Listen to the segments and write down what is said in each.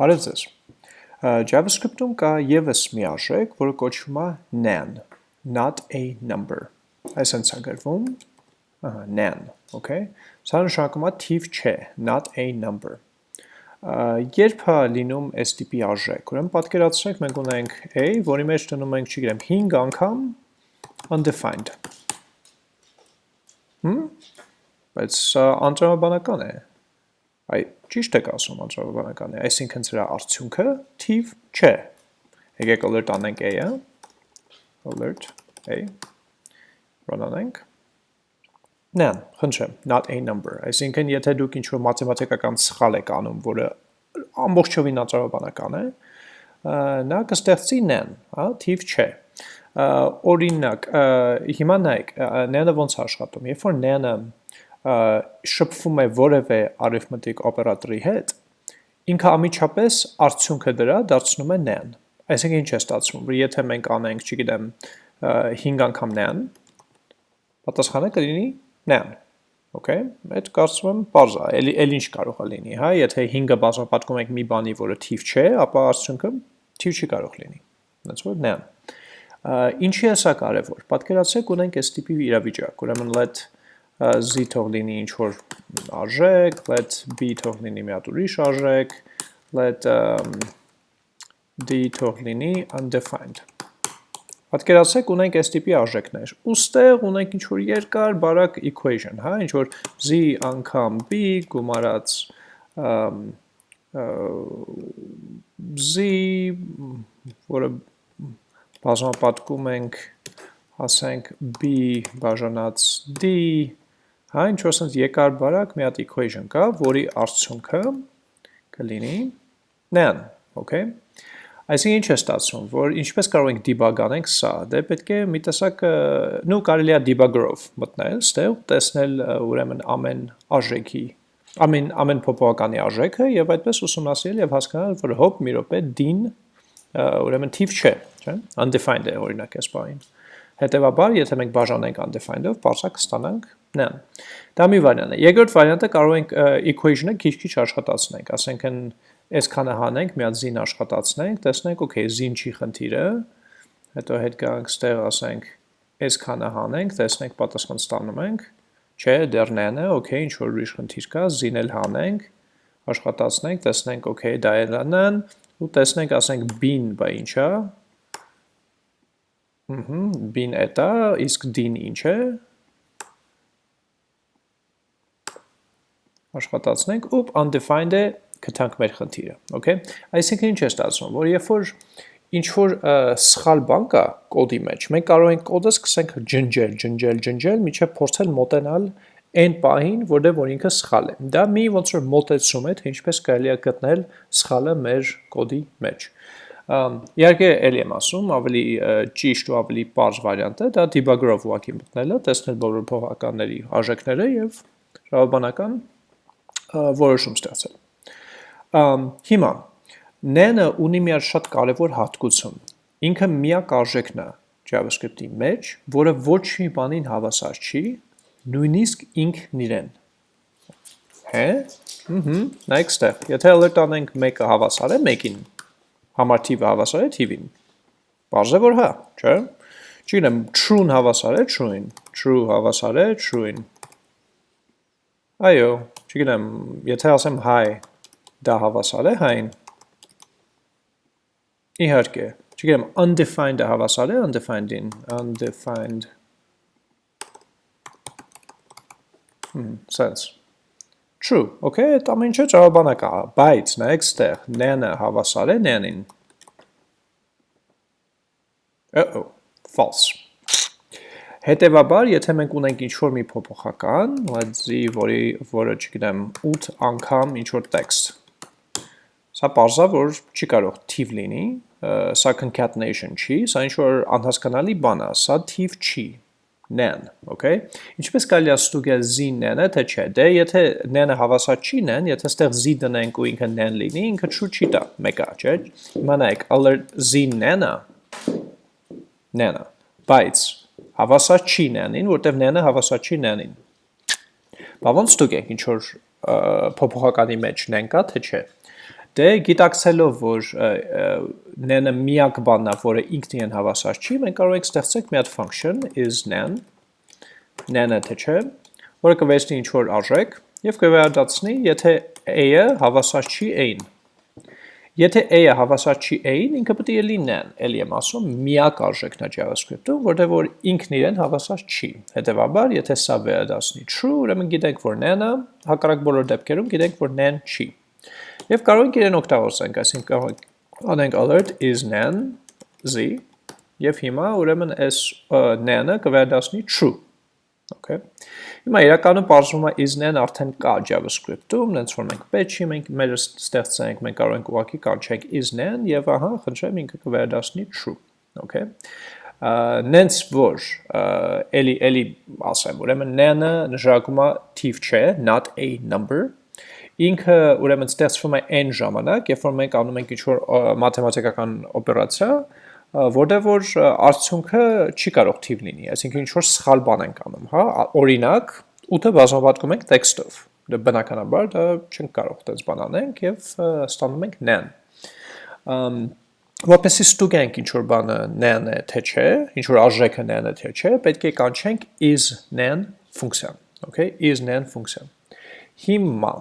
Բարև ձեզ։ JavaScript-ում կա եւս մի արժեք, որը կոչվում է nan, not a number։ Այսինքն է գրվում, ահա, nan, okay։ Սա նշանակում է թիվ չէ, not a number։ Երբ է լինում այս տիպի արժեք, ուրեմն պատկերացրեք մենք ունենք a, որի մեջ դնում ենք, չգիտեմ, 5 անգամ undefined։ Հմ? Բայց սա անտրամաբանական է։ Այ ճիշտ եք ասում անտրավաբանական է, այսինքն սրա արդյունքը թիվ չէ։ Եկեք alert անենք a-ը, alert a, run անենք, նան, խնդրեմ, not a number, այսինքն եթե դուք ինչ-որ մաթեմատիկական սխալ եք անում, որը ամբողջովին անտրավաբանական է, նա կստեղծի նան, հա, թիվ չէ օրինակ, հիմա նայեք, նանը ոնց աշխատում, երբ որ նանը շփվում է որևէ արիթմետիկ օպերատորի հետ, ինքը ամիջապես արդյունքը դրա դարձնում է nan։ Այսինքն ինչ է ստացվում, որ եթե մենք անենք, չգիտեմ, 5 անգամ nan, պատասխանը կլինի nan։ Okay, այդ կարծում եմ բարձ է, էլի էլ ինչ կարող է լինի, հա, եթե 5-ը բազմապատկում ենք մի բանի, որը թիվ չէ, ապա արդյունքը թիվ չի կարող լինի։ That's what nan։ Ինչի է սա կարևոր։ Պատկերացրեք ունենք այս տիպի իրավիճակ, ուրեմն let z թող լինի ինչ որ արժեք, let b թող լինի մի հատ ուրիշ արժեք, let um, d թող լինի undefined։ Պատկերացրեք ունենք այս տիպի արժեքներ։ Ոստեղ ունենք ինչ որ երկար բարակ equation, հա, ինչ որ z անգամ b գումարած z որը բազմապատկում ենք ասենք b բաժանած d Հա, ինչ որ sense եկար բարակ մի հատ equation կա, որի արդյունքը կլինի nan, okay? Այսինքն ինչ է ստացվում, որ ինչպես կարող ենք debug անենք սա, դե պետք է մի տեսակ, նու կարելի է debugger-ով մտնել, ստեղ տեսնել ուրեմն ամեն արժեքի, ամեն ամեն փոփոխականի արժեքը եւ այդպես ուսումնասիրել եւ հասկանալ, որ հոп մի րոպե din ուրեմն թիվ չէ, չէ՞, undefined է օրինակ այս բանին։ Հետևաբար, եթե մենք բաժանենք undefined-ով, բարձր կստանանք նան։ Դա մի վարիանտ է։ Երկրորդ վարիանտը կարող ենք equation-ը քիչ-քիչ աշխատացնենք, ասենք այսքանը հանենք, մի հատ z-ին աշխատացնենք, տեսնենք, okay, z-ին չի խնդիրը, հետո հետ գանք ստեղ ասենք այսքանը հանենք, տեսնենք պատասխան ստանում ենք, չէ, դեռ նանը, okay, ինչ որ ուրիշ խնդիր կա, z-ին էլ հանենք, աշխատացնենք, տեսնենք, okay, դա էլ նան, ու տեսնենք, ասենք b-ին բա ինչ b-ին էտա, իսկ d-ին ինչ է, աշխատացնենք, ուպ, undefined է, կտանք մեր խնդիրը, okay? Այսինքն ինչ է ստացվում, որ երբ որ ինչ որ սխալ բան կա կոդի մեջ, մենք կարող ենք կոդը սկսենք ջնջել, ջնջել, ջնջել, միջև փորձել մոտենալ այն պահին, որտեղ որ ինքը սխալ է։ Դա մի ոնց որ մոտեցում է, թե ինչպես կարելի է գտնել սխալը մեր կոդի մեջ։ Իհարկե, ելի եմ ասում, ավելի ճիշտ ու ավելի պարզ վարիանտը դա debugger-ով ուղղակի մտնելը, տեսնել բոլոր փոխականների արժեքները եւ ժողովրդական որոշում ստացել։ Հիմա Nane ունի մի շատ կարևոր հատկություն։ Ինքը միակ արժեքն է JavaScript-ի մեջ, որը ոչ մի բանին հավասար չի, նույնիսկ ինքն իրեն։ Հե? Ահա, նայեք ստեղ։ Եթե alert անենք 1-ը հավասար է 1-ին, համար թիվը հավասար է թիվին։ Բարձ է որ հա, չէ՞։ Չգիտեմ, true-ն հավասար է true-ին, true հավասար է true-ին։ Այո, չգիտեմ, եթե ասեմ հայ, դա հավասար է հայն։ Իհարկե, չգիտեմ, undefined-ը հավասար է undefined-ին, undefined Hmm, sense։ True, okay, այդ ամեն ինչը ճարաբանակ է, բայց նայեք ստեղ, nan-ը հավասար է nan-ին։ Uh-oh, false։ Հետևաբար, եթե մենք ունենք ինչ-որ մի փոփոխական, let's-ի, որի, որը, չգիտեմ, 8 անգամ ինչ-որ text, սա պարզա, որ չի կարող թիվ լինի, սա concatenation չի, սա ինչ-որ անհասկանալի բան է, սա թիվ չի, nan, okay? Ինչպես կարելի է ստուգել z nan-ը, թե չէ, դե եթե nan-ը հավասար չի nan, եթե ստեղ z դնենք ու ինքը nan լինի, ինքը true չի տա, մեկա, չէ? Հիմա նայեք, alert z nan-ը, nan-ը, բայց հավասար չի նանին, որտեվ նանը հավասար չի նանին։ Բա ոնց ստուգենք ինչ որ փոփոխականի մեջ նեն կա, թե չէ։ Դե գիտակցելով, որ nan-ը միակ բանն է, որը ինքն իրեն հավասար չի, մենք կարող ենք ստեղծենք մի հատ function is nan, nan-ը թե չէ, որը կվերցնի ինչ-որ արժեք և կվերադացնի, եթե a-ը հավասար չի a-ին։ Եթե a-ը հավասար չի a-ին, ինքը պետք է nan, էլի եմ ասում, միակ արժեքն է JavaScript-ում, որտեղ որ ինքն իրեն հավասար չի։ Հետևաբար, եթե սա վերադասնի true, ուրեմն գիտենք, որ nan-ը հակառակ բոլոր դեպքերում գիտենք, որ nan չի։ Եվ կարող ենք իրեն օգտագործենք, այսինքն կարող ենք անենք alert is nan z եւ հիմա ուրեմն այս nan-ը կվերադասնի true։ Okay։ Հիմա իրականում բարձրում է is nan արդեն կա JavaScript-ում, նենց որ մենք չի, մենք մեր ստեղծենք, մենք կարող ենք ուղղակի կանչենք is nan եւ ահա, խնդրեմ ինքը կվերադասնի true։ Okay. Նենց որ էլի էլի ասեմ, ուրեմն nan-ը նշանակում է թիվ չէ, not a number, ինքը ուրեմն ստեղծվում է n ժամանակ, երբ որ մենք անում ենք ինչ-որ մաթեմատիկական օպերացիա, որտեղ որ արդյունքը չի կարող թիվ լինի, այսինքն ինչ-որ սխալ բան ենք անում, հա, օրինակ 8-ը բազմապատկում ենք տեքստով, դա բնականաբար դա չենք կարող այդպես բան անենք եւ ստանում ենք nan որպեսի ստուգենք ինչ որ բանը nan է թե չէ, ինչ որ արժեքը nan է թե չէ, պետք է կանչենք is nan ֆունկցիան, okay, is nan ֆունկցիան։ Հիմա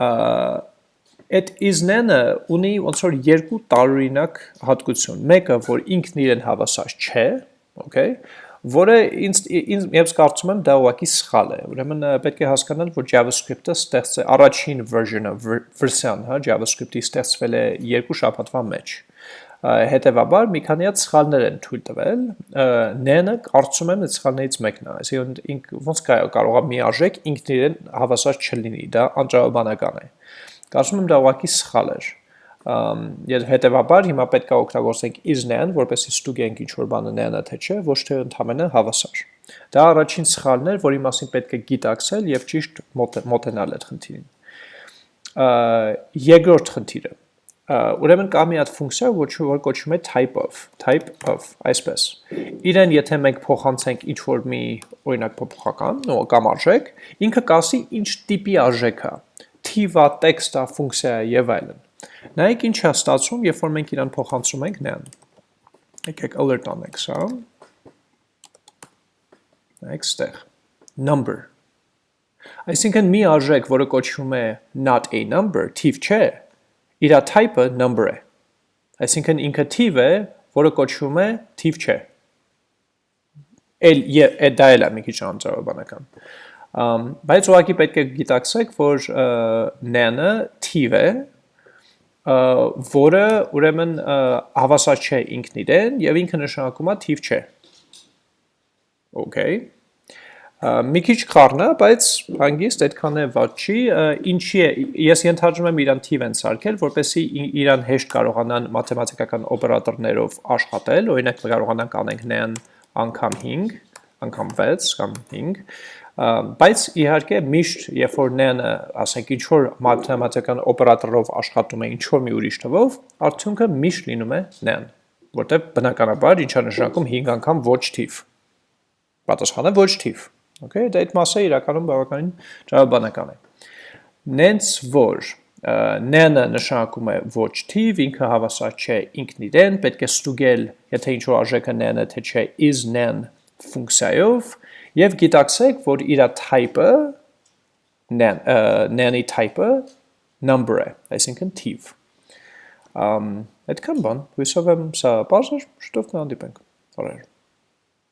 այդ is-ն-ը ունի ոնց որ երկու տարօրինակ հատկություն։ Մեկը, որ ինքն իրեն հավասար չէ, okay, որը ինձ ինձ ես կարծում եմ դա ուղղակի սխալ է։ Ուրեմն պետք է հասկանալ, որ JavaScript-ը ստեղծ է առաջին version-ը, version, հա, JavaScript-ի ստեղծվել է երկու շաբաթվա մեջ։ Հետևաբար մի քանի հատ սխալներ են թույլ տվել։ N-ը կարծում եմ սխալներից մեկն է, այսինքն ինք ոնց կարող է մի արժեք ինքն իրեն հավասար չլինի, դա անճարաբանական է։ Կարծում եմ դա ուղղակի սխալ էր։ Եվ հետևաբար հիմա պետք է օգտագործենք is-ն, որպեսզի ստուգենք ինչ որ բանը n-ը թե չէ, ոչ թե ընդհանրապես հավասար։ Դա առաջին սխալն էր, որի մասին պետք է գիտակցել եւ ճիշտ մոտենալ այդ խնդիրին։ Երկրորդ խնդիրը ուրեմն կա մի հատ ֆունկցիա, որ որ կոչվում է type of, type of, այսպես։ Իրեն եթե մենք փոխանցենք ինչ որ մի օրինակ փոփոխական, կամ արժեք, ինքը կասի ինչ տիպի արժեք է, թիվա, տեքստա, ֆունկցիա եւ այլն։ Նայեք ինչ է ստացվում, երբ որ մենք իրան փոխանցում ենք նրան։ Եկեք alert անենք սա։ Նայեք ստեղ։ Number Այսինքն մի արժեք, որը կոչվում է not a number, թիվ չէ, իր type-ը number է։ Այսինքն ինքը թիվ է, որը կոչվում է թիվ չէ։ Էլ է դա էլ է մի քիչ անձրաբանական։ Բայց ուղղակի պետք է գիտակցեք, որ n-ը թիվ է, որը ուրեմն հավասար չէ ինքն իրեն եւ ինքը նշանակում է թիվ չէ։ Okay մի քիչ խառն է, բայց հանգիստ այդքան է վատ չի, ինչի է, ես ենթադրում եմ իրան թիվ են սարքել, որպեսի իրան հեշտ կարողանան մաթեմատիկական օպերատորներով աշխատել, օրինակ կարողանանք անենք նրան անգամ 5, անգամ 6 կամ 5, բայց իհարկե միշտ երբ որ նանը, ասենք ինչ որ մաթեմատիկական օպերատորով աշխատում է ինչ որ մի ուրիշ թվով, արդյունքը միշտ լինում է նան, որտեղ բնականաբար ինչա նշանակում 5 անգամ ոչ թիվ։ Պատասխանը ոչ թիվ։ Okay, դա այդ մասը իրականում բավականին ճարաբանական է։ Նենց որ n-ը նշանակում է ոչ թիվ, ինքը հավասար չէ ինքն իրեն, պետք է ստուգել, եթե ինչ որ արժեքը n-ը թե չէ is n ֆունկցիայով եւ գիտակցեք, որ իր type-ը n-ի type-ը number է, այսինքն թիվ։ Ամ այդքան բան, հույսով եմ սա բարձր, շուտով կհանդիպենք։ Բարև։